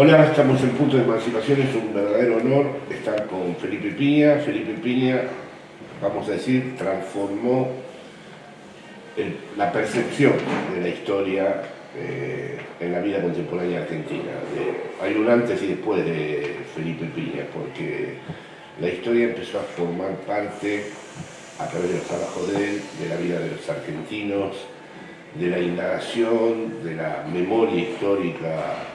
Hola, estamos en Punto de Emancipación, es un verdadero honor estar con Felipe Piña. Felipe Piña, vamos a decir, transformó la percepción de la historia eh, en la vida contemporánea argentina. hay un antes y después de Felipe Piña, porque la historia empezó a formar parte, a través de los trabajos de él, de la vida de los argentinos, de la indagación, de la memoria histórica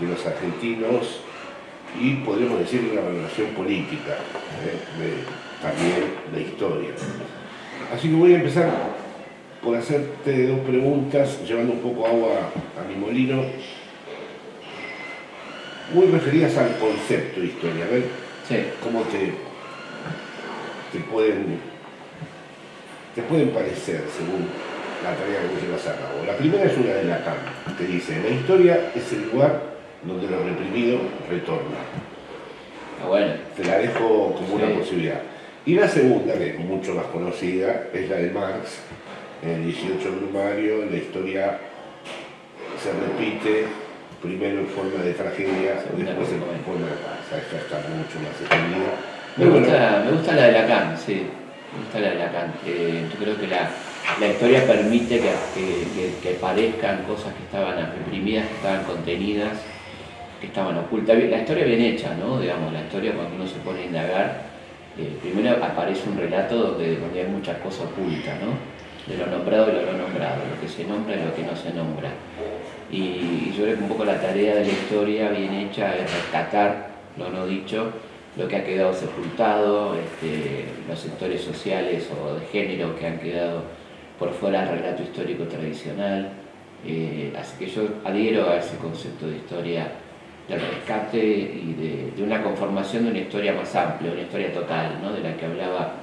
de los argentinos y podríamos decir una valoración política ¿eh? también de historia. Así que voy a empezar por hacerte dos preguntas, llevando un poco agua a mi molino, muy referidas al concepto de historia. A ver cómo te, te, pueden, te pueden parecer según la tarea que vos llevas a cabo. La primera es una de Lacan, que dice, la historia es el lugar donde lo reprimido retorna. Ah, bueno. Te la dejo como una posibilidad. Y la segunda, que es mucho más conocida, es la de Marx, en el 18 Brumario, la historia se repite primero en forma de tragedia, después en forma de paz. Esta está mucho más extendida. Me gusta, me gusta la de Lacan, sí. Me gusta la de Lacan. yo creo que la, la historia permite que, que, que, parezcan cosas que estaban reprimidas, que estaban contenidas, estaban ocultas. La historia bien hecha, ¿no? Digamos, la historia cuando uno se pone a indagar, eh, primero aparece un relato donde, donde hay muchas cosas ocultas, ¿no? De lo nombrado y lo no nombrado, lo que se nombra y lo que no se nombra. Y, yo creo que un poco la tarea de la historia bien hecha es rescatar lo no dicho, lo que ha quedado sepultado, este, los sectores sociales o de género que han quedado por fuera del relato histórico tradicional. Eh, así que yo adhiero a ese concepto de historia del rescate y de, una conformación de una historia más amplia, una historia total, ¿no? de la que hablaba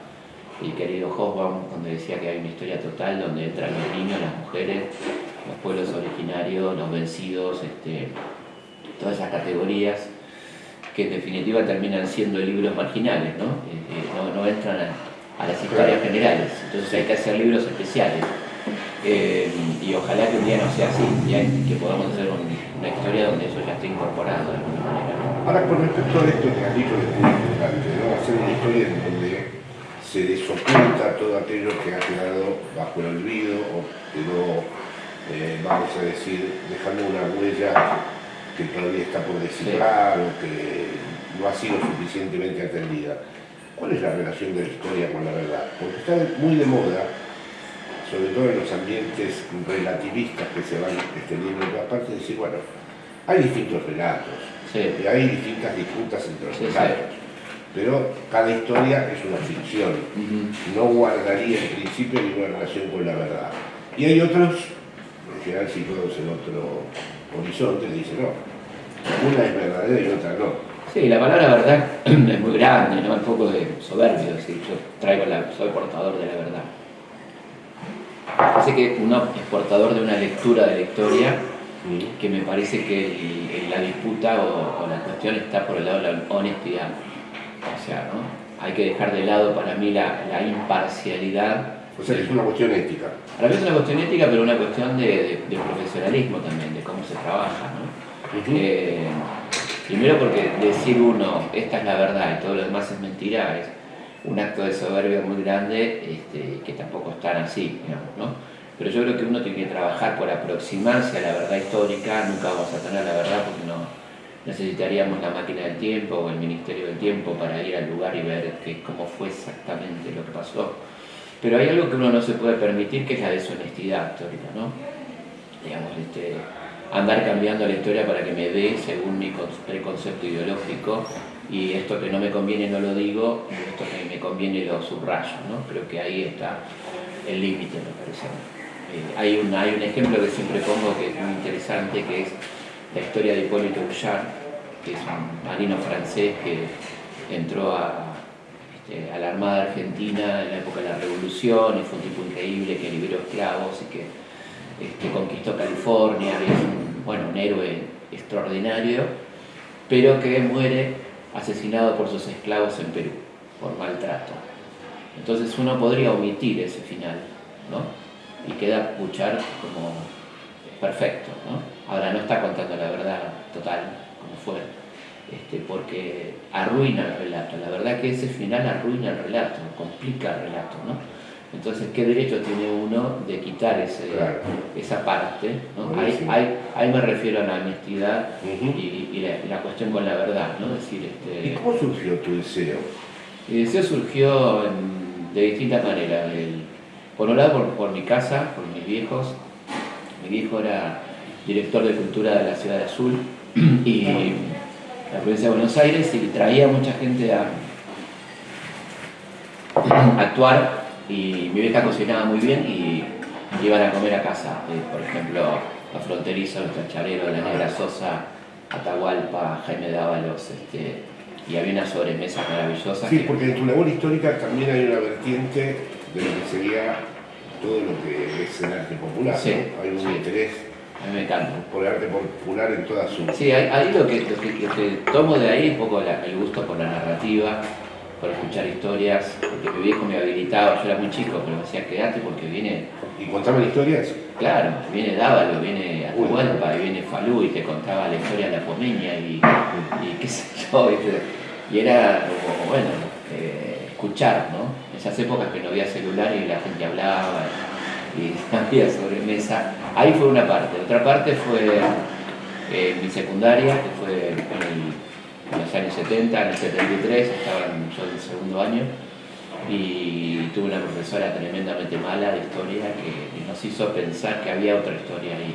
el querido Hobsbawm cuando decía que hay una historia total donde entran los niños, las mujeres, los pueblos originarios, los vencidos, este, todas esas categorías que en definitiva terminan siendo libros marginales, ¿no? Eh, eh, no, entran a, las historias generales, entonces hay que hacer libros especiales. Eh, y ojalá que un día no sea así, que podamos hacer una historia donde eso ya esté incorporado de alguna manera. Ahora, con respecto a esto que has dicho, es muy importante, ¿no? hacer una historia en donde se desoculta todo aquello que ha quedado bajo el olvido o quedó, eh, vamos a decir, dejando una huella que todavía está por descifrar o que no ha sido suficientemente atendida. ¿Cuál es la relación de la historia con la verdad? Porque está muy de moda sobre todo en los ambientes relativistas que se van extendiendo en todas partes, decir, bueno, hay distintos relatos, y hay distintas disputas entre los relatos, pero cada historia es una ficción, no guardaría en principio ninguna relación con la verdad. Y hay otros, en general situados en otro horizonte, dicen, no, una es verdadera y otra no. Sí, la palabra verdad es muy grande, ¿no? Un poco de soberbio, decir, yo traigo la, soy portador de la verdad. Así que uno es portador de una lectura de la historia que me parece que la disputa o, la cuestión está por el lado de la honestidad. O sea, ¿no? hay que dejar de lado para mí la, imparcialidad. O sea, es una cuestión ética. A la vez es una cuestión ética, pero una cuestión de, profesionalismo también, de cómo se trabaja. ¿no? Eh, primero porque decir uno, esta es la verdad y todo lo demás es mentira, es, un acto de soberbia muy grande este, que tampoco están así, digamos, ¿no? Pero yo creo que uno tiene que trabajar por aproximarse a la verdad histórica, nunca vamos a tener la verdad porque no necesitaríamos la máquina del tiempo o el Ministerio del Tiempo para ir al lugar y ver que, cómo fue exactamente lo que pasó. Pero hay algo que uno no se puede permitir que es la deshonestidad histórica, ¿no? Digamos, este, andar cambiando la historia para que me dé según mi preconcepto ideológico y esto que no me conviene no lo digo, y esto que me conviene lo subrayo, ¿no? Creo que ahí está el límite, me parece. Eh, hay, un, hay un ejemplo que siempre pongo que es muy interesante, que es la historia de Hipólito Bouchard, que es un marino francés que entró a, este, a la Armada Argentina en la época de la Revolución y fue un tipo increíble que liberó esclavos y que este, conquistó California, y es un, bueno, un héroe extraordinario, pero que muere asesinado por sus esclavos en Perú, por maltrato. Entonces uno podría omitir ese final, ¿no? Y queda escuchar como perfecto, ¿no? Ahora no está contando la verdad total, como fue, este, porque arruina el relato. La verdad que ese final arruina el relato, complica el relato, ¿no? Entonces, ¿qué derecho tiene uno de quitar ese, esa parte? Ahí, me refiero a la honestidad y, la, cuestión con la verdad. ¿no? Decir, este, ¿Y cómo surgió tu deseo? Mi deseo surgió de distintas maneras. por un lado, por, mi casa, por mis viejos. Mi viejo era director de cultura de la ciudad de Azul y la provincia de Buenos Aires y traía mucha gente a actuar y mi vieja cocinaba muy bien y iban a comer a casa. Eh, por ejemplo, a Fronterizo, los Tracharero, La Negra Sosa, Atahualpa, Jaime Dávalos, este, y había una sobremesa maravillosa. Sí, porque en tu labor histórica también hay una vertiente de lo que sería todo lo que es el arte popular. Sí, Hay un interés a mí me encanta. por el arte popular en toda su... Sí, ahí, lo, que, lo, que, tomo de ahí es un poco el gusto por la narrativa, por escuchar historias, porque mi viejo me habilitaba, yo era muy chico, pero me decía, quédate porque viene... ¿Y contaba historias? Claro, viene Dávalo, viene Atahualpa, y viene Falú y te contaba la historia de la Pomeña y, qué sé yo, y era bueno, eh, escuchar, ¿no? Esas épocas que no había celular y la gente hablaba y había sobremesa. Ahí fue una parte. Otra parte fue eh, mi secundaria, que fue en el en los años 70, en el 73, estaba yo en el segundo año, y tuve una profesora tremendamente mala de historia que nos hizo pensar que había otra historia ahí.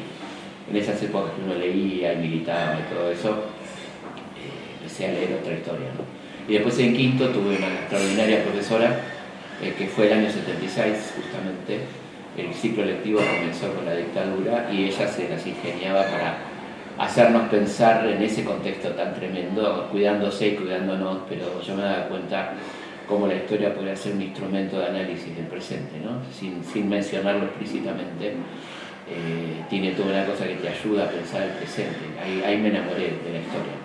En esas épocas que uno leía y militaba y todo eso, eh, empecé a leer otra historia. Y después en quinto tuve una extraordinaria profesora, eh, que fue el año 76 justamente, el ciclo lectivo comenzó con la dictadura y ella se las ingeniaba para hacernos pensar en ese contexto tan tremendo, cuidándose y cuidándonos, pero yo me daba cuenta cómo la historia podría ser un instrumento de análisis del presente, ¿no? sin, sin mencionarlo explícitamente. Eh, tiene toda una cosa que te ayuda a pensar el presente. Ahí, me enamoré de la historia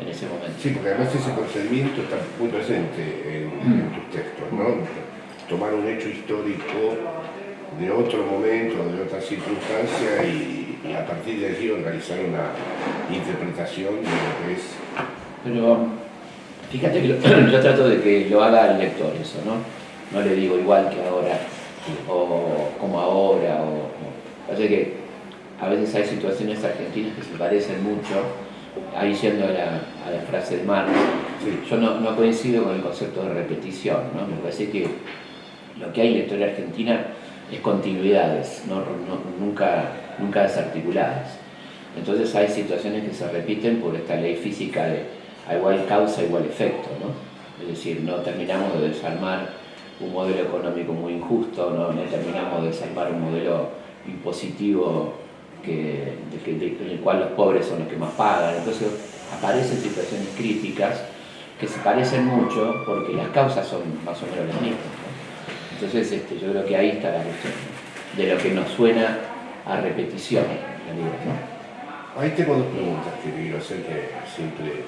en ese momento. Sí, porque además ese procedimiento está muy presente en, en mm. tus textos, ¿no? Tomar un hecho histórico de otro momento, de otra circunstancia y y a partir de allí organizar una interpretación de lo que es. Pero fíjate que yo trato de que lo haga el lector eso, ¿no? No le digo igual que ahora, o como ahora, o, o que a veces hay situaciones argentinas que se parecen mucho, ahí yendo a la, frase de Marx, yo no, no, coincido con el concepto de repetición, ¿no? Me parece que lo que hay en la historia argentina es continuidades, no, nunca nunca desarticuladas. Entonces hay situaciones que se repiten por esta ley física de a igual causa, igual efecto. ¿no? Es decir, no terminamos de desarmar un modelo económico muy injusto, no, no terminamos de desarmar un modelo impositivo que, en el cual los pobres son los que más pagan. Entonces aparecen situaciones críticas que se parecen mucho porque las causas son más o menos las mismas. Entonces este, yo creo que ahí está la cuestión, de lo que nos suena a repetición ¿no? Ahí tengo dos preguntas que quiero hacer que siempre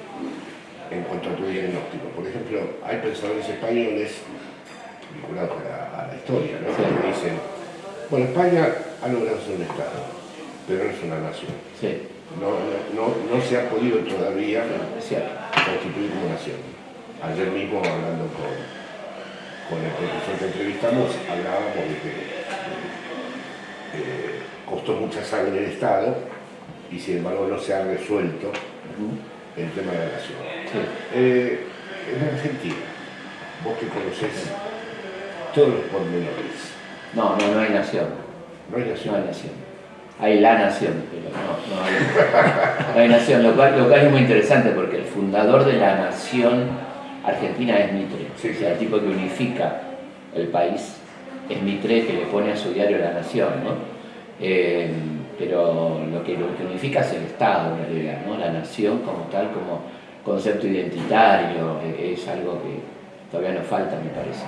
en cuanto a tu diagnóstico. Por ejemplo, hay pensadores españoles vinculados a la, historia, ¿no? que dicen, bueno, España ha logrado ser un Estado, pero no es una nación. No, no, no, se ha podido todavía constituir como nación. Ayer mismo hablando con, con el profesor que entrevistamos, hablábamos de que eh, costó mucha sangre el Estado y sin embargo no se ha resuelto el tema de la nación. Eh, en Argentina, vos que conocés todos los pormenores. No, no, no hay nación. No hay nación. No hay nación. Hay la nación, pero no, no hay, no hay nación, lo cual, lo cual, es muy interesante porque el fundador de la nación argentina es Mitre, o sea, el tipo que unifica el país es Mitre que le pone a su diario La Nación, ¿no? Eh, pero lo que, lo que unifica es el Estado en realidad, ¿no? la nación como tal, como concepto identitario, eh, es algo que todavía nos falta, me parece.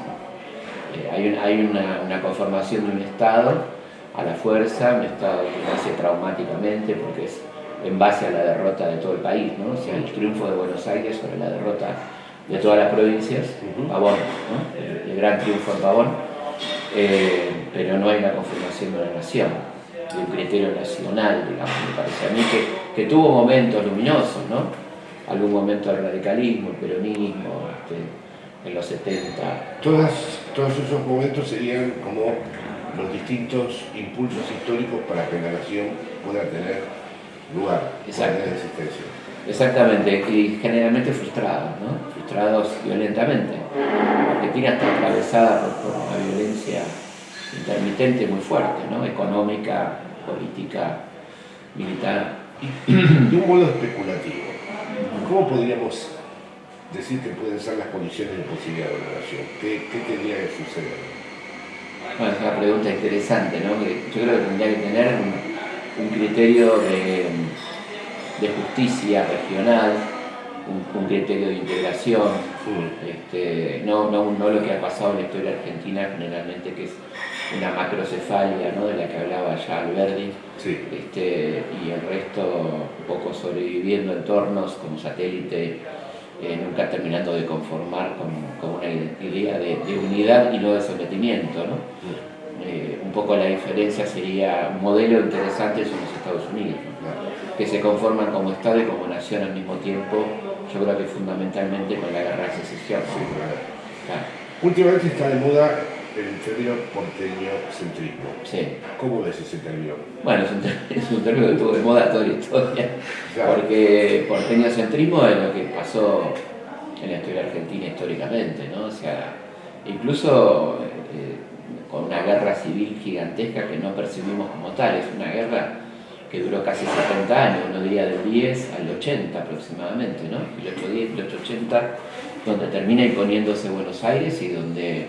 Eh, hay, hay una, conformación de un Estado a la fuerza, un Estado que nace traumáticamente porque es en base a la derrota de todo el país, ¿no? o sea, el triunfo de Buenos Aires sobre la derrota de todas las provincias, Pavón, el, gran triunfo en Pavón, pero no hay una conformación de una nación. Un criterio nacional, digamos, me parece a mí que, que tuvo momentos luminosos, ¿no? Algún momento del radicalismo, el peronismo, este, en los 70. Todas, todos esos momentos serían como los distintos impulsos históricos para que la nación pueda tener lugar, Exacto. tener existencia. Exactamente, y generalmente frustrados, ¿no? frustrados violentamente. Argentina está atravesada por, por una violencia intermitente muy fuerte, ¿no? económica, política, militar. De un modo especulativo, ¿cómo podríamos decir que pueden ser las condiciones de posibilidad de la nación? ¿Qué, qué tendría que suceder? Bueno, es una pregunta interesante, ¿no? Yo creo que tendría que tener un, un criterio de, de justicia regional, un, un criterio de integración, Mm. este, no, no, no lo que ha pasado en la historia argentina generalmente, que es una macrocefalia ¿no? de la que hablaba ya Alberdi, Sí, este, y el resto un poco sobreviviendo entornos como satélite, eh, nunca terminando de conformar con, con una idea de, de unidad y no de sometimiento. ¿no? Eh, un poco la diferencia sería un modelo interesante son los Estados Unidos, ¿no? claro. que se conforman como Estado y como nación al mismo tiempo, yo creo que fundamentalmente con la guerra de secesión. Sí. Claro, Últimamente está de moda el término porteño centrismo. sí. ¿Cómo ves ese término? Bueno, es un, ter- es un término que estuvo de moda toda la historia, Claro. porque porteño-centrismo es lo que pasó en la historia argentina históricamente, ¿no? O sea, incluso eh, con una guerra civil gigantesca que no percibimos como tal, es una guerra que duró casi 70 años, uno diría del 10 al 80 aproximadamente, ¿no? 1810, 1880, donde termina imponiéndose Buenos Aires y donde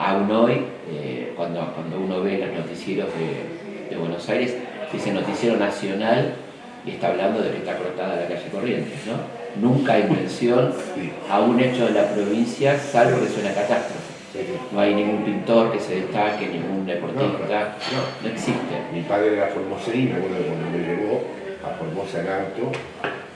aún hoy, eh, cuando, cuando uno ve los noticieros de, de Buenos Aires, dice noticiero nacional y está hablando de que está cortada la calle Corrientes, ¿no? Nunca hay mención a un hecho de la provincia, salvo que es una catástrofe. No hay ningún pintor que se destaque, ningún deportista, No, no existe. Mi padre era formoseíno, bueno, cuando me llevó a Formosa en auto,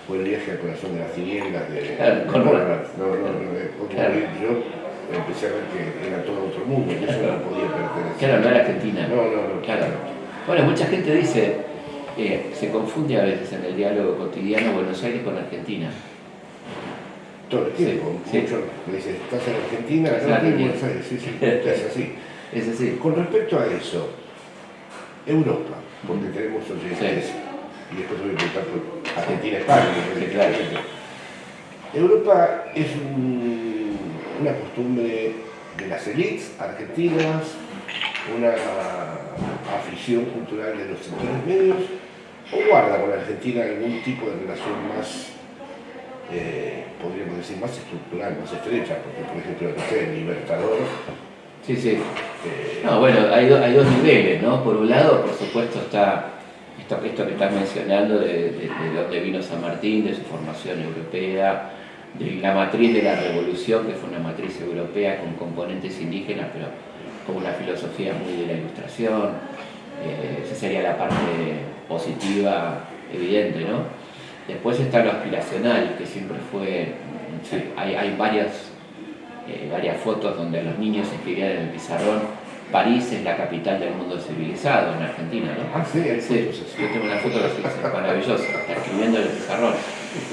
fue el viaje al corazón de las tinieblas de Claro, con- de Conrad. No, no, no, de Conrad. Claro. Yo empecé a ver que era todo otro mundo, que eso no podía pertenecer. Claro, no era Argentina. No, no, no. Claro. Bueno, mucha gente dice, eh, se confunde a veces en el diálogo cotidiano Buenos Aires con Argentina. Todo el tiempo. Sí, sí. Me dicen, ¿estás en Argentina? No, estoy en. Buenos Aires. Sí, sí, es así. Es así. Con respecto a eso, Europa, porque tenemos oyentes, Sí. y después voy a preguntar por Argentina, España, Sí, claro. Europa es un- una costumbre de las élites argentinas, una afición cultural de los sectores medios, o guarda con Argentina algún tipo de relación más, eh, podríamos decir, más estructural, más estrecha, porque por ejemplo, no sé, el Libertador, Sí, sí. eh, No, bueno, hay, do- hay dos niveles, ¿no? Por un lado, por supuesto, está esto, esto que estás mencionando de, de, de dónde vino San Martín, de su formación europea, de la matriz de la revolución, que fue una matriz europea con componentes indígenas, pero con una filosofía muy de la ilustración. Eh, esa sería la parte positiva, evidente, ¿no? Después está lo aspiracional, que siempre fue, Sí. hay, hay varias eh, varias fotos donde los niños escribían en el pizarrón, París es la capital del mundo civilizado en Argentina, ¿no? ah, sí, Sí, yo tengo una foto que es maravillosa, está escribiendo en el pizarrón.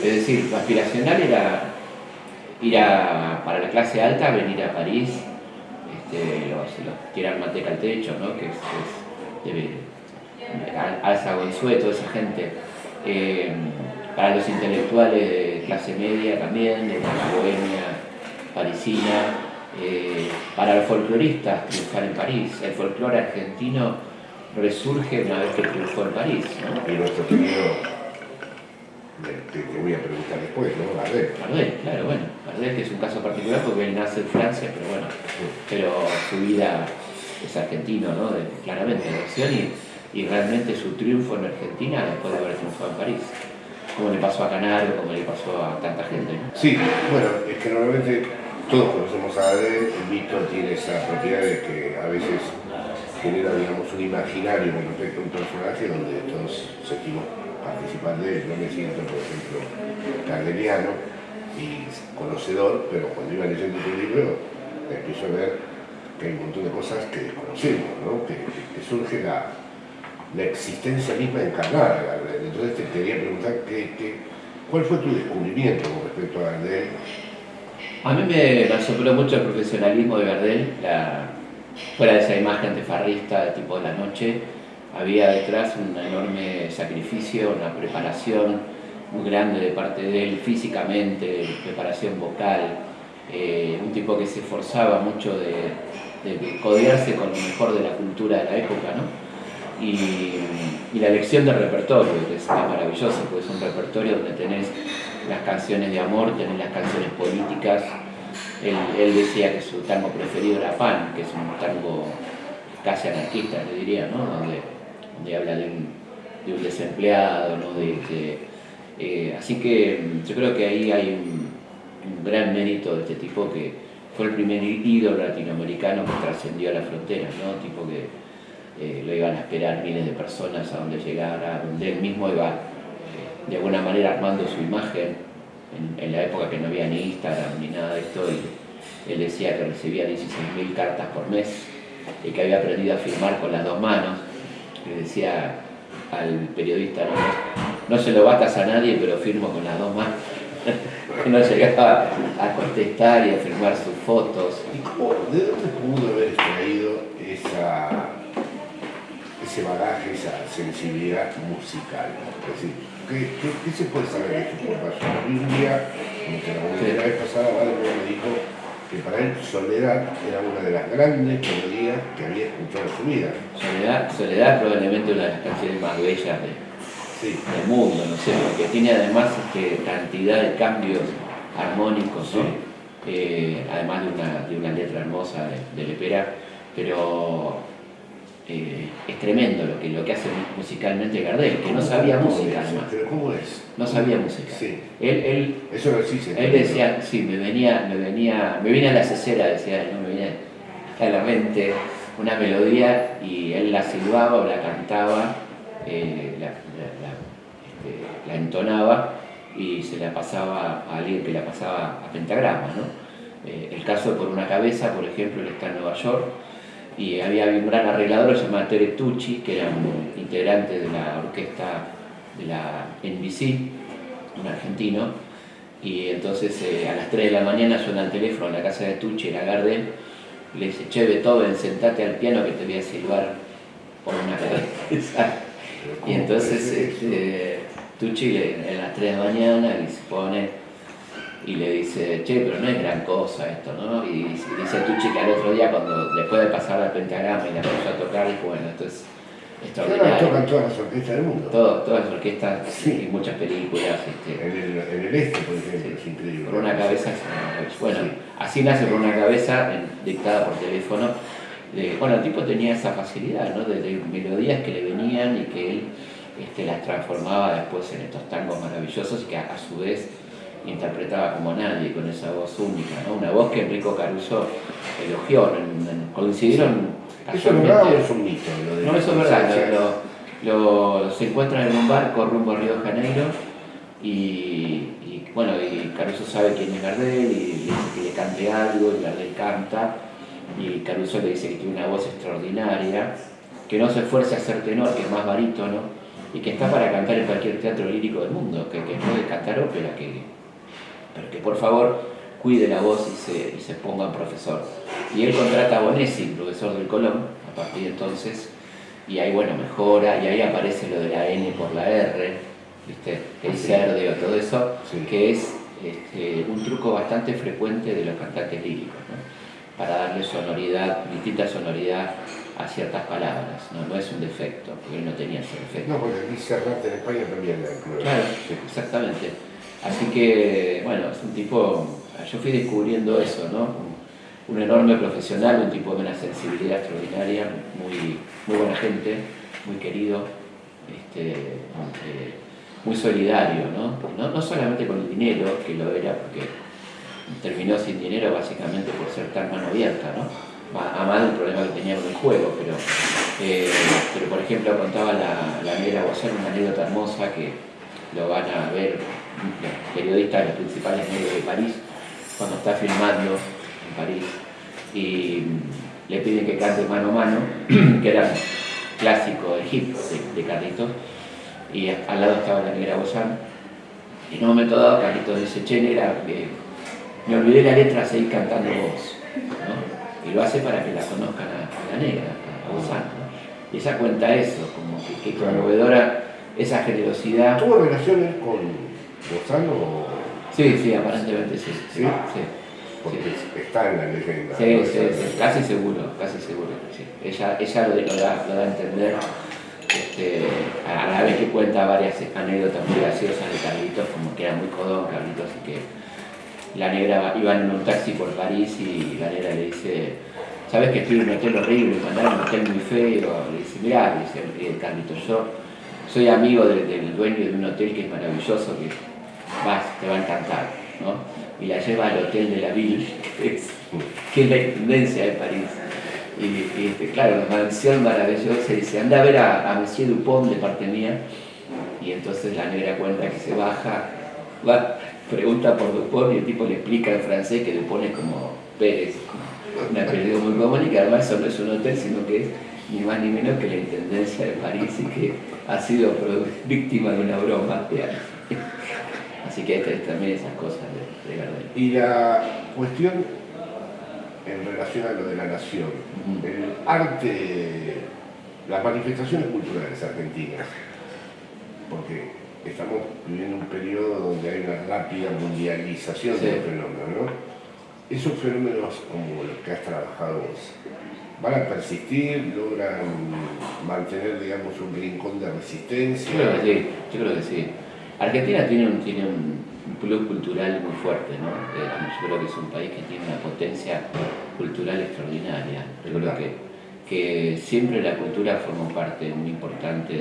Es decir, lo aspiracional era ir a, para la clase alta, venir a París, este, los, los tirar manteca al techo, ¿no? Que es, es de, Al- Alza Gonzueto, esa gente. Eh, para los intelectuales de clase media también, de la bohemia parisina, eh, para los folcloristas triunfar en París. El folclore argentino resurge una vez que triunfó en París. Te voy a preguntar después, ¿no? A ver. Gardel, claro, bueno, que es un caso particular porque él nace en Francia, pero bueno, pero su vida es argentino, ¿no? De- claramente, de acción y, y realmente su triunfo en Argentina después de haber triunfado en París. Como le pasó a Canaro, como le pasó a tanta gente, ¿no? Sí, bueno, es que normalmente todos conocemos a Adel, el mito tiene esa propiedad de que a veces genera, digamos, un imaginario con respecto a un personaje donde todos sentimos participar de él. Yo me siento, por ejemplo, gardeliano y conocedor, pero cuando iba leyendo tu libro empiezo a ver que hay un montón de cosas que desconocemos, ¿no? que, que- que surge la, la existencia misma encarnada. Entonces te quería preguntar qué, cuál fue tu descubrimiento con respecto a Gardel. A mí me asombró mucho el profesionalismo de Gardel, fuera de esa imagen de farrista tipo de la noche, había detrás un enorme sacrificio, una preparación muy grande de parte de él físicamente, preparación vocal, eh, un tipo que se esforzaba mucho de, codearse con lo mejor de la cultura de la época, ¿no? Y, la elección del repertorio, que es, maravilloso, porque es un repertorio donde tenés las canciones de amor, tenés las canciones políticas. Él, decía que su tango preferido era Pan, que es un tango casi anarquista, le diría, ¿no? donde, donde habla de un, desempleado, ¿no? de, eh, así que mm, yo creo que ahí hay un, gran mérito de este tipo que fue el primer ídolo latinoamericano que trascendió a la frontera, ¿no? tipo que eh, lo iban a esperar miles de personas a donde llegara, donde él mismo iba eh, de alguna manera armando su imagen en, la época que no había ni Instagram ni nada de esto y él decía que recibía 16.000 cartas por mes y que había aprendido a firmar con las dos manos, que decía al periodista, no, no se lo batas a nadie, pero firmo con las dos manos. no llegaba a contestar y a firmar sus fotos. ¿Y cómo, de dónde pudo haber extraído esa, ese bagaje, esa sensibilidad musical? Es decir, ¿qué, se puede saber de la Biblia, como que la, vez pasada me dijo que para él Soledad era una de las grandes melodías que había escuchado en su vida. Soledad, Soledad probablemente una de las canciones más bellas del mundo, ¿no sé, porque tiene además este, cantidad de cambios armónicos, eh, además de una, letra hermosa de, de Lepera, pero eh, es tremendo lo que, lo que hace musicalmente Gardel, que no sabía música además. ¿Pero cómo es? No sabía música. Sí. Él, él, Eso lo sí Él decía, sí, me venía, me venía, me venía a la cesera, decía, no me venía a la mente una melodía y él la silbaba o la cantaba, eh, la, este, la, entonaba y se la pasaba a alguien que la pasaba a pentagrama, ¿no? Eh, el caso de Por una cabeza, por ejemplo, él está en Nueva York, y había un gran arreglador llamado Tere Tucci, que era un integrante de la orquesta de la NBC, un argentino, y entonces eh, a las 3 de la mañana suena el teléfono en la casa de Tucci, era Gardel, y le dice, che Beethoven, sentate al piano que te voy a silbar por una cabeza. y entonces este, Tucci a las 3 de la mañana y se pone y le dice, che, pero no es gran cosa esto, ¿no? Y dice Tucci que al otro día, cuando después de pasar al pentagrama y la empezó a tocar, dijo, bueno, esto es extraordinario. tocan todas las orquestas del mundo. todas las orquestas y muchas películas. Este, en, el, en el este, por ejemplo, es increíble. Por una cabeza, bueno, así nace por una cabeza, dictada por teléfono. bueno, el tipo tenía esa facilidad, ¿no? De, melodías que le venían y que él este, las transformaba después en estos tangos maravillosos y que a su vez interpretaba como nadie con esa voz única, ¿no? una voz que Enrico Caruso elogió, coincidieron ¿Eso es verdad o es un mito? no, eso es verdad, lo, se encuentran en un barco rumbo a Río de Janeiro y, bueno, y Caruso sabe quién es Gardel y le dice que le cante algo y Gardel canta y Caruso le dice que tiene una voz extraordinaria, que no se esfuerce a ser tenor, que es más barítono y que está para cantar en cualquier teatro lírico del mundo, que, que puede cantar ópera, que, pero que por favor cuide la voz y se, y se ponga en profesor. Y él contrata a Bonesi, profesor del Colón, a partir de entonces, y ahí bueno, mejora, y ahí aparece lo de la N por la R, ¿viste? el cerdeo, todo eso, que es este, un truco bastante frecuente de los cantantes líricos, para darle sonoridad, distinta sonoridad a ciertas palabras, no, no es un defecto, porque él no tenía ese defecto. No, porque aquí cerrarte en España también la Claro, exactamente. Así que, bueno, es un tipo, yo fui descubriendo eso, ¿no? Un, enorme profesional, un tipo de una sensibilidad extraordinaria, muy, muy buena gente, muy querido, este, eh, muy solidario, ¿no? ¿no? ¿no? solamente con el dinero, que lo era porque terminó sin dinero básicamente por ser tan mano abierta, ¿no? A más del problema que tenía con el juego, pero, eh, pero por ejemplo contaba la, la negra una anécdota hermosa que lo van a ver periodistas de los principales medios de París, cuando está filmando en París, y le piden que cante mano a mano, que eran clásico, el hit de, Carlitos, y al lado estaba la negra Bozán. Y en un momento dado Carlitos dice, che, negra, me olvidé la letra, seguí cantando vos. Y lo hace para que la conozcan a, la negra, a Bozán. Y ella cuenta eso, como que, que conmovedora esa generosidad. ¿Tuvo relaciones con Bozán Sí, sí, aparentemente sí. ¿Sí? sí. Porque está en la leyenda. Sí, sí, sí, casi seguro, casi seguro. Sí. Ella, ella lo, da, lo da a entender este, a la vez que cuenta varias anécdotas muy graciosas de Carlitos, como que era muy codón Carlitos y que la negra iba en un taxi por París y la negra le dice, sabes que estoy en un hotel horrible, mandaron un hotel muy feo, le dice, mirá, dice eh, Carlitos, yo soy amigo del dueño de un hotel que es maravilloso, que vas, te va a encantar, ¿no? y la lleva al hotel de la Ville, que es, la intendencia de París. Y, este, claro, una mansión maravillosa, y dice, anda a ver a, Monsieur Dupont de parte mía, y entonces la negra cuenta que se baja, va, pregunta por Dupont y el tipo le explica en francés que Dupont es como Pérez, un apellido muy común y que además eso no es un hotel, sino que es ni más ni menos que la Intendencia de París y que ha sido víctima de una broma. Así que también esas cosas de, de Y la cuestión en relación a lo de la nación, el arte, las manifestaciones culturales argentinas, porque estamos viviendo un periodo donde hay una rápida mundialización del fenómeno, ¿no? Esos fenómenos como los que has trabajado vos, ¿van a persistir? ¿Logran mantener, digamos, un rincón de resistencia? Yo creo que sí, yo creo que sí. Argentina tiene un, tiene un plus cultural muy fuerte, ¿no? Eh, yo creo que es un país que tiene una potencia cultural extraordinaria. Yo creo que, que siempre la cultura forma parte muy importante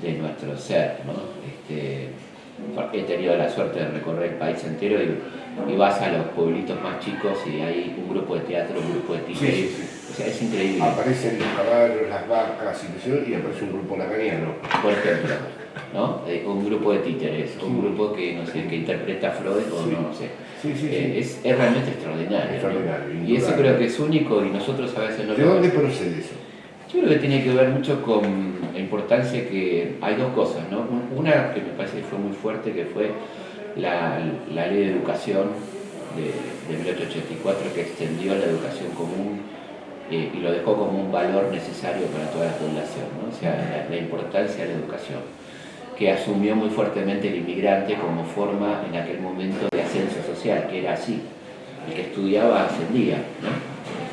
de, nuestro ser, ¿no? Este, he tenido la suerte de recorrer el país entero y, vas a los pueblitos más chicos y hay un grupo de teatro, un grupo de títeres. O sea, es increíble. Aparecen los caballos, las vacas y, y aparece un grupo lacaniano. Por ejemplo. ¿No? Eh, un grupo de títeres, un grupo que, no sé, que interpreta a Freud o no, sé. Eh, es, es, realmente extraordinario. Y eso creo que es único y nosotros a veces no ¿De dónde procede eso? Yo creo que tiene que ver mucho con la importancia que hay dos cosas, ¿no? Una que me parece que fue muy fuerte, que fue la, la ley de educación de, de 1884 que extendió la educación común eh, y lo dejó como un valor necesario para toda la población, ¿no? o sea, la importancia de la educación que asumió muy fuertemente el inmigrante como forma en aquel momento de ascenso social, que era así. El que estudiaba ascendía, ¿no?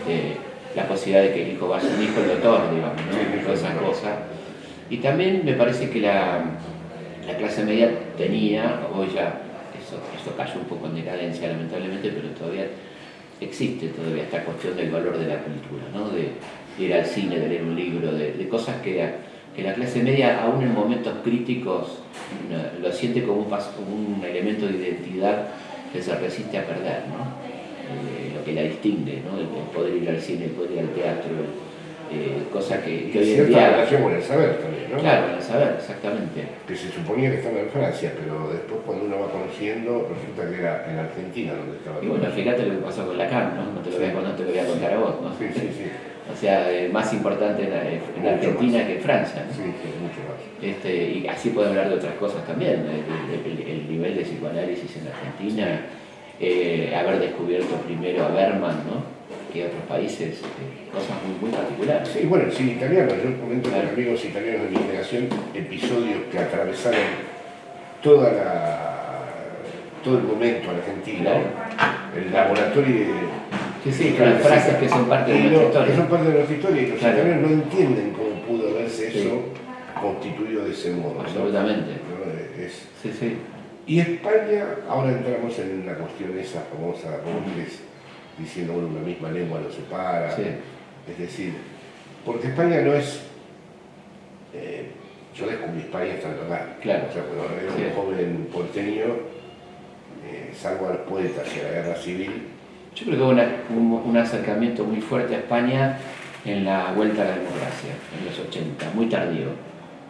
Este, la posibilidad de que el hijo vaya un hijo el doctor, digamos, ¿no? Todas esas cosas. Y también me parece que la, la clase media tenía, hoy ya eso, eso cayó un poco en decadencia lamentablemente, pero todavía existe todavía esta cuestión del valor de la cultura, ¿no? de, ir al cine, de leer un libro, de, de cosas que que la clase media, aún en momentos críticos, lo siente como un, elemento de identidad que se resiste a perder, ¿no? Eh, lo que la distingue, ¿no? el, poder ir al cine, el poder ir al teatro, eh, cosa que, que hoy en día... relación con el saber también, ¿no? Claro, el saber, exactamente. Que se suponía que estaba en Francia, pero después cuando uno va conociendo, resulta que era en Argentina donde estaba. Y bueno, fíjate lo que pasó con Lacan, ¿no? No te lo, voy, a, no te lo voy a contar a vos, ¿no? Sí, sí, sí. O sea, eh, más importante en, Argentina que en Francia. Sí, sí, mucho más. Este, y así puedo hablar de otras cosas también, el, nivel de psicoanálisis en Argentina, eh, haber descubierto primero a Berman, ¿no? que otros países, eh, cosas muy, muy particulares. Sí, bueno, sí, italiano, yo comento con amigos italianos de mi generación episodios que atravesaron toda la, todo el momento argentino, el laboratorio Sí, sí, claro, frases que son parte de nuestra historia. Que son parte de nuestra historia y los italianos no entienden cómo pudo haberse eso constituido de ese modo. Absolutamente. sí, sí. Y España, ahora entramos en la cuestión esa famosa, Borges, diciendo, bueno, una misma lengua nos separa. Es decir, porque España no es... Eh, yo descubrí España hasta lugar. Claro. O sea, cuando era un joven porteño, eh, salvo a los poetas y a la guerra civil, yo creo que hubo un, acercamiento muy fuerte a España en la vuelta a la democracia, en los 80, muy tardío,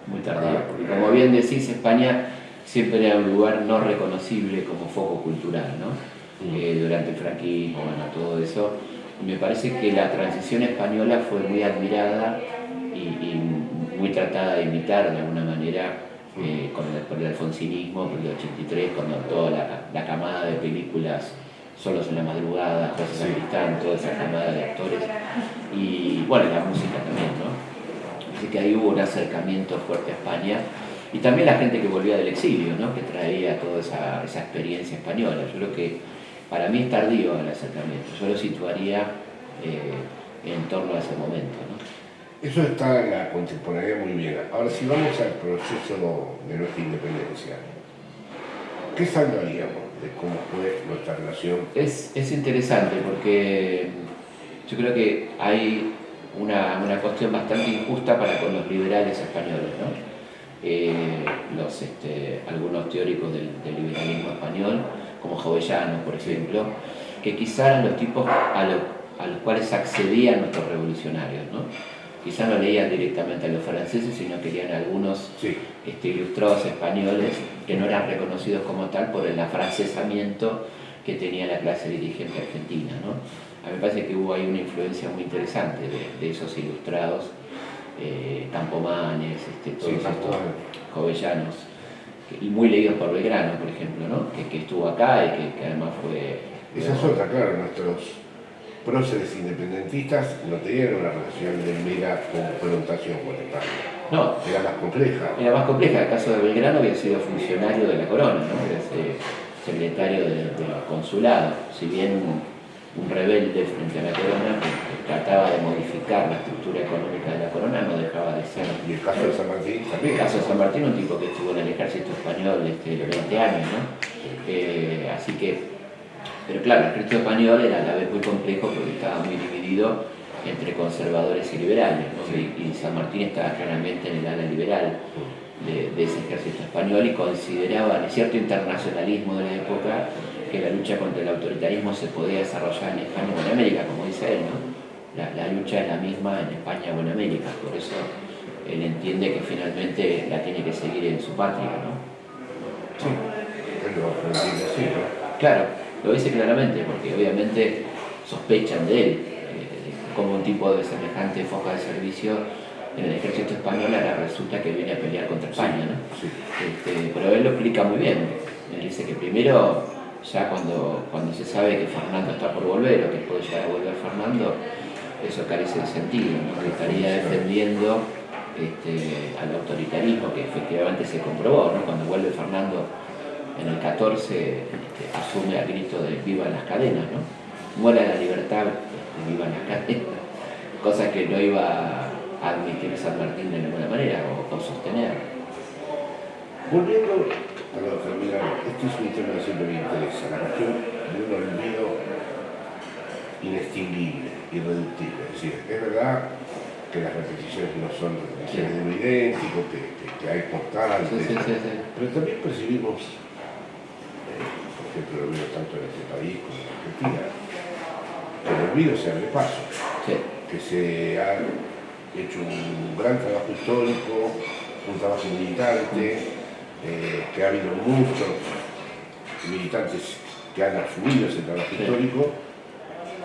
muy tardío. Porque como bien decís, España siempre era un lugar no reconocible como foco cultural, ¿no? Mm. Eh, durante el franquismo, bueno, todo eso. me parece que la transición española fue muy admirada y, muy tratada de imitar de alguna manera eh, con el alfonsinismo, por el 83, cuando toda la, camada de películas Solos en la madrugada, José sí. Sacristán, toda esa camada de actores y bueno, la música también, ¿no? Así que ahí hubo un acercamiento fuerte a España y también la gente que volvía del exilio, ¿no? que traía toda esa, esa experiencia española. Yo creo que para mí es tardío el acercamiento, yo lo situaría eh, en torno a ese momento. ¿no? Eso está en la contemporaneidad muy bien. Ahora, si vamos al proceso de nuestra independencia, ¿qué salvaríamos de cómo fue nuestra relación? Es, es interesante porque yo creo que hay una, una, cuestión bastante injusta para con los liberales españoles. ¿no? Eh, los, este, algunos teóricos del, liberalismo español, como Jovellano, por ejemplo, que quizás eran los tipos a, los cuales accedían nuestros revolucionarios. ¿no? Quizás no leían directamente a los franceses, sino que leían algunos este, ilustrados españoles que no eran reconocidos como tal por el afrancesamiento que tenía la clase dirigente argentina. ¿no? A mí me parece que hubo ahí una influencia muy interesante de esos ilustrados eh, Campomanes, este, todos estos jovellanos, y muy leídos por Belgrano, por ejemplo, ¿no? que, estuvo acá y que, además fue... Esa es otra, claro, nuestros próceres independentistas no tenían una relación de mera confrontación con España. No. Era más compleja. Era más compleja. El caso de Belgrano había sido funcionario de la corona, ¿no? era secretario del consulado. Si bien un rebelde frente a la corona que, trataba de modificar la estructura económica de la corona, no dejaba de ser. Y el caso de San Martín también. El caso de San Martín, un tipo que estuvo en el ejército español este, 20 años, ¿no? Eh, así que, pero claro, el ejército español era a la vez muy complejo porque estaba muy dividido entre conservadores y liberales, ¿no? y, San Martín estaba claramente en el ala liberal de, de ese ejército español y consideraba el cierto internacionalismo de la época que la lucha contra el autoritarismo se podía desarrollar en España o en América, como dice él, ¿no? La, lucha es la misma en España o en América, por eso él entiende que finalmente la tiene que seguir en su patria, ¿no? Sí, pero lo así, ¿no? Claro, lo dice claramente, porque obviamente sospechan de él, eh, como un tipo de semejante foca de servicio en el ejército español ahora resulta que viene a pelear contra España, ¿no? Sí. Este, pero él lo explica muy bien. Él dice que primero ya cuando, cuando se sabe que Fernando está por volver o que puede llegar a volver Fernando, eso carece de sentido, ¿no? que estaría defendiendo este, al autoritarismo que efectivamente se comprobó, ¿no? cuando vuelve Fernando en el 14 este, asume al grito de viva las cadenas, ¿no? muera la libertad, este, viva las cadenas, cosa que no iba a admitir San Martín de ninguna manera o, o sostener. Volviendo Perdón, terminar. Este es un tema que siempre me interesa, la cuestión de un olvido inextinguible, irreductible. Es decir, es verdad que las repeticiones no son repeticiones de lo idéntico, que, que, hay constantes, pero también percibimos, lo veo tanto en este país como en Argentina, que el olvido se abre paso, que se ha hecho un gran trabajo histórico, un trabajo militante, eh, que ha habido muchos militantes que han asumido ese trabajo histórico,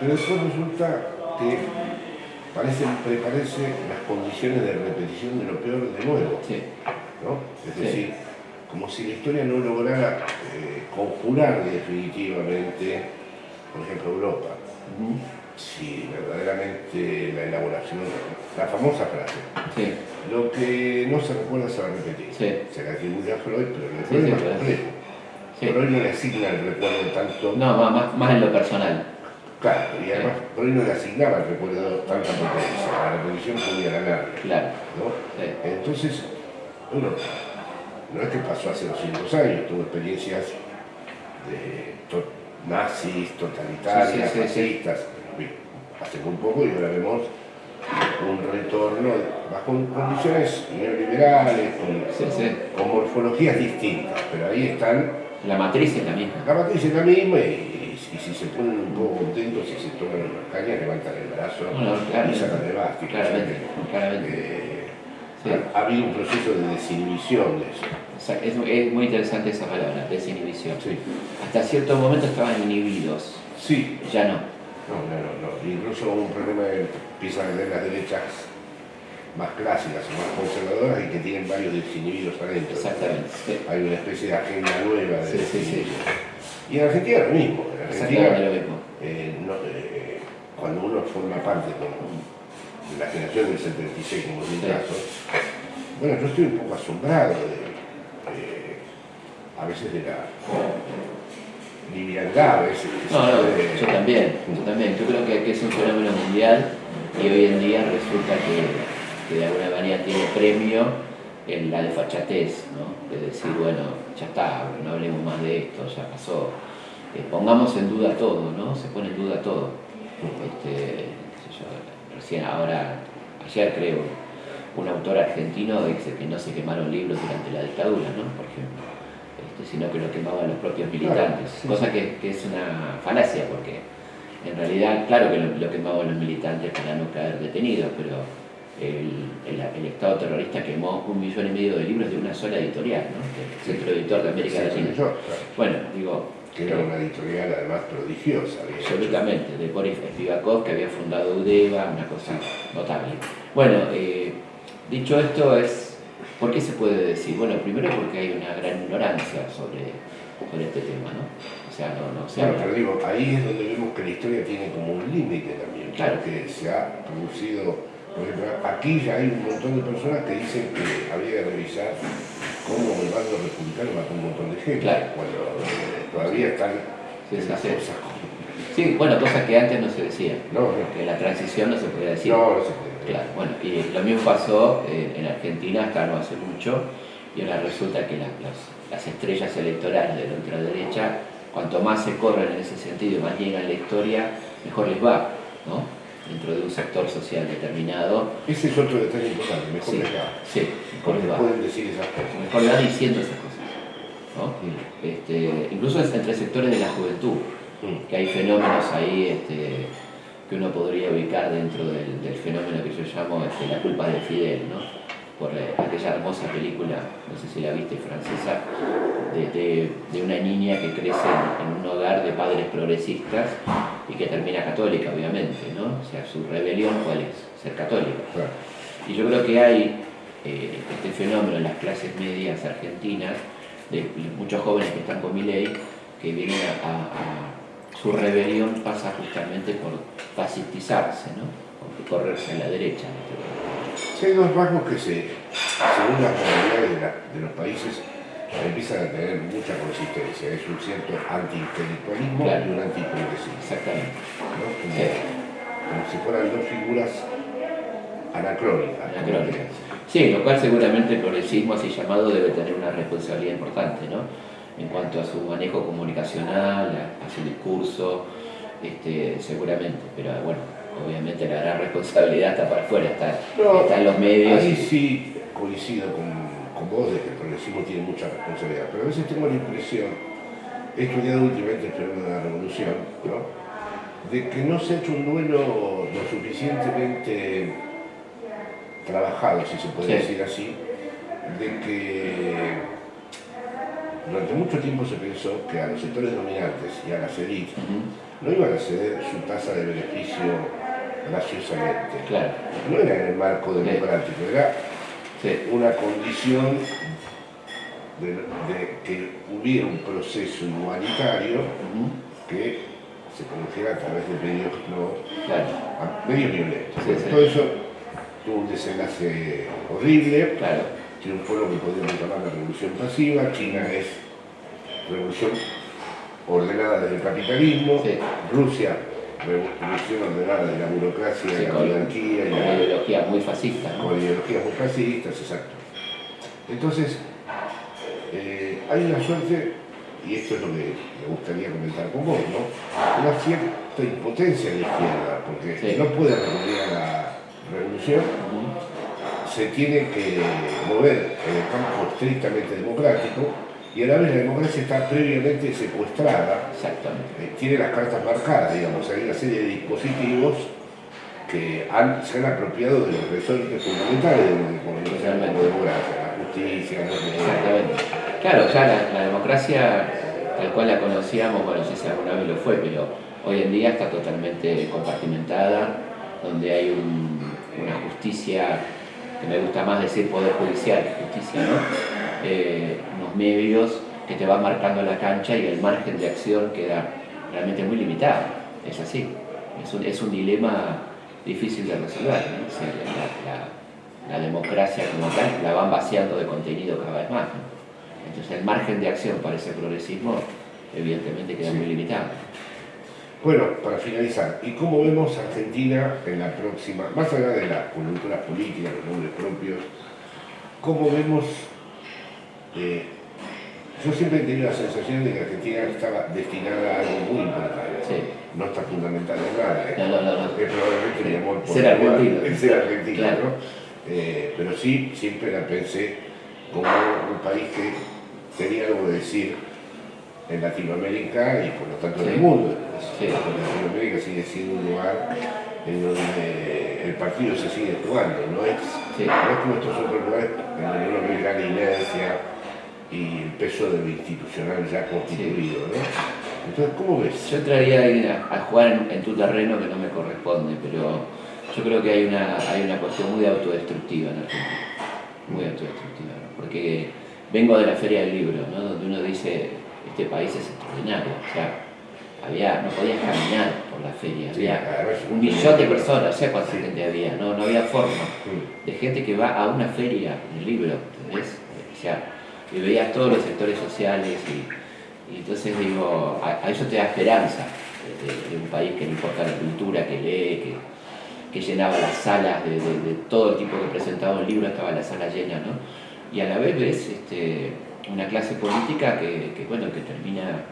pero después resulta que parecen prepararse las condiciones de repetición de lo peor de nuevo. Es decir, como si la historia no lograra eh, conjurar definitivamente, por ejemplo, Europa. Si verdaderamente la elaboración, la famosa frase, lo que no se recuerda se va a repetir. Se le atribuye a Freud, pero el recuerdo es más complejo. Freud no le asigna el recuerdo tanto. No, más, más en lo personal. Claro, y además Freud no le asignaba el recuerdo tanta potencia. La repetición podía ganar. Claro. Entonces, uno, no es que pasó hace 200 años, tuvo experiencias de nazis, totalitarias, fascistas, hace muy poco y ahora vemos un retorno bajo condiciones neoliberales, con, morfologías distintas, pero ahí están... La matriz es la misma. La matriz es la misma y, si se ponen un poco contentos y se toman unas cañas, levantan el brazo y sacan de básquet. Claramente, claramente. Eh, ha, habido un proceso de desinhibición de eso. es, es, muy interesante esa palabra, desinhibición. Hasta cierto momento estaban inhibidos. Sí. Ya no. No, no, no, Incluso un problema empiezan a tener las derechas más clásicas o más conservadoras y que tienen varios desinhibidos adentro. Exactamente. Hay una especie de agenda nueva de sí, Y en Argentina lo mismo. En Argentina, lo mismo. Eh, eh, cuando uno forma parte de la generación del 76, como es mi caso, bueno, yo estoy un poco asombrado de, a veces de la liviandad, a veces. No, no, yo también, yo también. Yo creo que, es un fenómeno mundial y hoy en día resulta que, de alguna manera tiene premio en la desfachatez, ¿no? De decir, bueno, ya está, no hablemos más de esto, ya pasó. Eh, pongamos en duda todo, ¿no? Se pone en duda todo. Este, recién ahora, ayer creo, un autor argentino dice que no se quemaron libros durante la dictadura, ¿no? Por ejemplo, este, sino que lo quemaban los propios militantes, cosa que, es una falacia, porque en realidad, claro que lo, quemaban los militantes para no caer detenidos, pero el, Estado terrorista quemó un millón y medio de libros de una sola editorial, ¿no? El Centro Editor de América Latina. Bueno, digo, que era una editorial además prodigiosa. Absolutamente, de Boris Spivakov, que había fundado UDEVA, una cosa notable. Bueno, eh, Dicho esto, es, ¿por qué se puede decir? Bueno, primero porque hay una gran ignorancia sobre, sobre este tema, ¿no? O sea, no, no Claro, pero digo, ahí es donde vemos que la historia tiene como un límite también, claro. que se ha producido, por ejemplo, aquí ya hay un montón de personas que dicen que habría que revisar cómo el bando republicano mató un montón de gente, claro. cuando eh, todavía están sí, cosas. Sí, bueno, cosas que antes no se decían, no, que la transición no se podía decir. No, no se podía Claro, bueno, y lo mismo pasó eh, en Argentina hasta no hace mucho, y ahora resulta que las, estrellas electorales de la ultraderecha, cuanto más se corren en ese sentido y más llegan la historia, mejor les va, ¿no? Dentro de un sector social determinado. Ese es otro detalle importante, mejor les va. Sí, mejor les va. pueden decir esas cosas. Mejor les va diciendo esas cosas. ¿No? Este, incluso entre sectores de la juventud, mm. que hay fenómenos ahí este, que uno podría ubicar dentro del, fenómeno que yo llamo este, La culpa de Fidel, ¿no? por eh, aquella hermosa película, no sé si la viste, francesa, de, una niña que crece en, un hogar de padres progresistas y que termina católica, obviamente, ¿no? O sea, su rebelión, ¿cuál es? Ser católica. Y yo creo que hay eh, este fenómeno en las clases medias argentinas, de muchos jóvenes que están con mi ley, que vienen a su rebelión pasa justamente por fascistizarse, ¿no? por correrse a la derecha. Sí, hay dos rasgos que se, según las realidades de, los países empiezan a tener mucha consistencia. Es un cierto anti-intelectualismo y un anti Exactamente. Como, si fueran dos figuras anacrónicas. anacrónicas. Sí, lo cual seguramente el progresismo así llamado debe tener una responsabilidad importante, ¿no? en cuanto a su manejo comunicacional, a, su discurso, este, seguramente, pero bueno, obviamente la gran responsabilidad está para afuera, está, en los medios. Ahí sí coincido con, vos de que el progresismo tiene mucha responsabilidad, pero a veces tengo la impresión, he estudiado últimamente el fenómeno de la revolución, de que no se ha hecho un duelo lo suficientemente trabajado, si se puede decir así, de que durante mucho tiempo se pensó que a los sectores dominantes y a las élites no iban a ceder su tasa de beneficio graciosamente. No era en el marco democrático, era una condición de, que hubiera un proceso humanitario que se produjera a través de medios, no, medios violentos. Todo eso tuvo un desenlace horrible triunfó lo que podríamos llamar la revolución pasiva, China es revolución ordenada desde el capitalismo, Rusia revolución ordenada de la burocracia, y la oligarquía. Con ideologías muy fascistas. Con ideologías muy fascistas, exacto. Entonces, eh, hay una suerte, y esto es lo que me gustaría comentar con vos, ¿no? Una cierta impotencia en la izquierda, porque no puede recurrir a la revolución se tiene que mover en el campo estrictamente democrático y a la vez la democracia está previamente secuestrada. Exactamente. Eh, tiene las cartas marcadas, digamos, hay una serie de dispositivos que se han apropiado de los resortes fundamentales de la democracia, la justicia, los Exactamente. Claro, ya la, democracia tal cual la conocíamos, bueno, si alguna vez lo fue, pero Hoy en día está totalmente compartimentada, donde hay una justicia, que me gusta más decir poder judicial justicia, ¿no? Eh, unos medios que te van marcando la cancha y el margen de acción queda realmente muy limitado. Es así. Es un, es un dilema difícil de resolver. la, democracia como tal la van vaciando de contenido cada vez más. Entonces el margen de acción para ese progresismo evidentemente queda muy limitado. Bueno, para finalizar, ¿y cómo vemos Argentina en la próxima, más allá de las coyunturas políticas, los nombres propios, cómo vemos, eh, yo siempre he tenido la sensación de que Argentina estaba destinada a algo muy importante, no está fundamental en nada, ¿eh? no, no, no, es probablemente mi amor por ser argentino, ser argentino ¿no? Eh, pero sí, siempre la pensé como un país que tenía algo que decir en Latinoamérica y por lo tanto en el mundo. Latinoamérica sigue siendo un lugar en donde el partido se sigue jugando, no es, como estos otros lugares en la Unión Americana inercia y el peso de lo institucional ya constituido. ¿no? Entonces, ¿cómo ves? Yo entraría a, jugar en, tu terreno que no me corresponde, pero yo creo que hay una, hay una cuestión muy autodestructiva en Argentina, muy autodestructiva, porque vengo de la Feria del Libro, ¿no? donde uno dice este país es extraordinario. O sea, había, no podías caminar por la feria, había un millón de personas, o sea cuánta gente había, no, no había forma. De gente que va a una feria, un libro, ¿entendés? O sea, y veías todos los sectores sociales y, entonces digo, a, eso te da esperanza de, un país que no importa la cultura, que lee, que, que llenaba las salas de, de, todo el tipo que presentaba un libro, estaba la sala llena, ¿no? Y a la vez ves este, una clase política que, bueno, que termina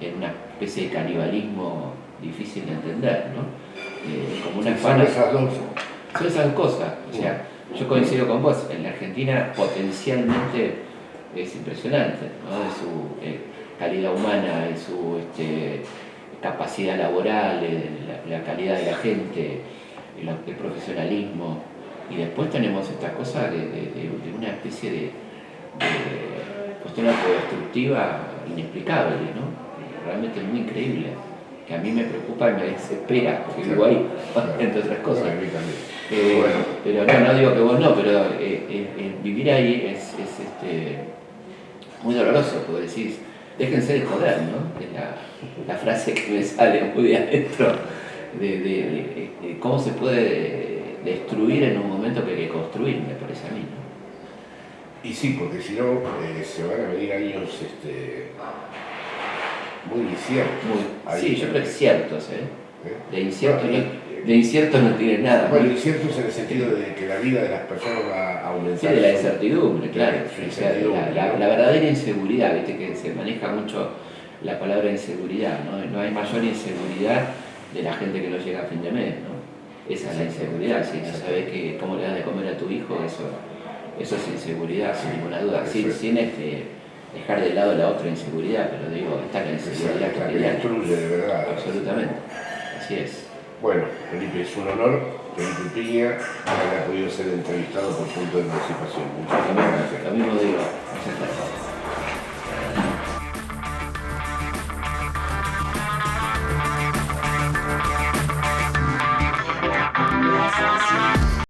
en una especie de canibalismo difícil de entender, ¿no? Eh, como una Son esas dos. Son esas cosas. O sea, yo coincido con vos, en la Argentina potencialmente es impresionante, ¿no? De su eh, calidad humana, de su este, capacidad laboral, de la, calidad de la gente, el, profesionalismo. Y después tenemos esta cosa de, una especie de cuestión autodestructiva inexplicable, ¿no? Realmente muy increíble, que a mí me preocupa y me desespera, porque vivo ahí, entre otras cosas. Eh, pero no, no digo que vos no, pero eh, eh, vivir ahí es, este, muy doloroso, porque decís, déjense de joder, ¿no? Es la, frase que me sale muy de adentro, de, cómo se puede destruir en un momento que hay que construir, me parece a mí, ¿no? Y sí, porque si no eh, se van a venir años este, muy inciertos. sí, yo creo que ciertos, ¿eh? ¿Eh? De, incierto no, de incierto no tiene nada. Bueno, inciertos en el sentido de que la vida de las personas va a aumentar. Sí, de la incertidumbre, claro. la, verdadera inseguridad, viste que se maneja mucho la palabra inseguridad, ¿no? No hay mayor inseguridad de la gente que no llega a fin de mes, ¿no? Esa es la inseguridad, si no sabes que, cómo le das de comer a tu hijo, eso eso es inseguridad, sin ninguna duda, sin, sin este, dejar de lado la otra inseguridad, pero digo, está la inseguridad que, la destruye de verdad. Absolutamente, así es. Bueno, Felipe, es un honor, Felipe Piña, haya podido ser entrevistado por punto de emancipación. Muchas gracias. Lo mismo digo, muchas gracias.